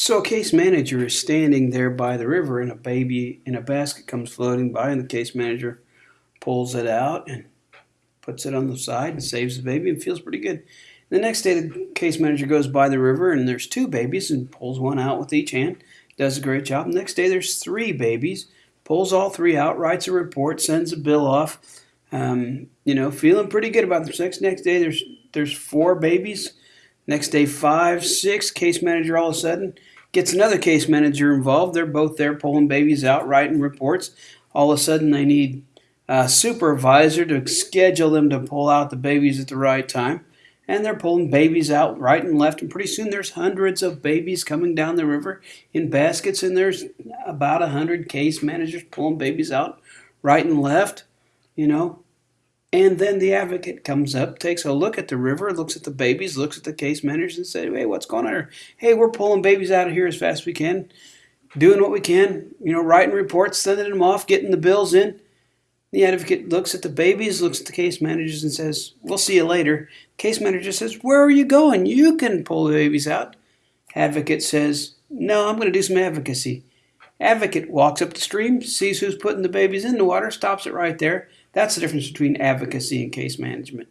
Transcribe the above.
So a case manager is standing there by the river and a baby in a basket comes floating by and the case manager pulls it out and puts it on the side and saves the baby and feels pretty good. The next day the case manager goes by the river and there's two babies and pulls one out with each hand. Does a great job. The next day there's three babies. Pulls all three out, writes a report, sends a bill off. Um, you know, feeling pretty good about the sex. Next day there's there's four babies Next day, five, six, case manager all of a sudden gets another case manager involved. They're both there pulling babies out, writing reports. All of a sudden, they need a supervisor to schedule them to pull out the babies at the right time. And they're pulling babies out right and left. And pretty soon, there's hundreds of babies coming down the river in baskets. And there's about a hundred case managers pulling babies out right and left. You know, and then the advocate comes up, takes a look at the river, looks at the babies, looks at the case managers, and says, "Hey, what's going on here? Hey, we're pulling babies out of here as fast as we can, doing what we can. You know, writing reports, sending them off, getting the bills in." The advocate looks at the babies, looks at the case managers, and says, "We'll see you later." Case manager says, "Where are you going? You can pull the babies out." Advocate says, "No, I'm going to do some advocacy." Advocate walks up the stream, sees who's putting the babies in the water, stops it right there that's the difference between advocacy and case management.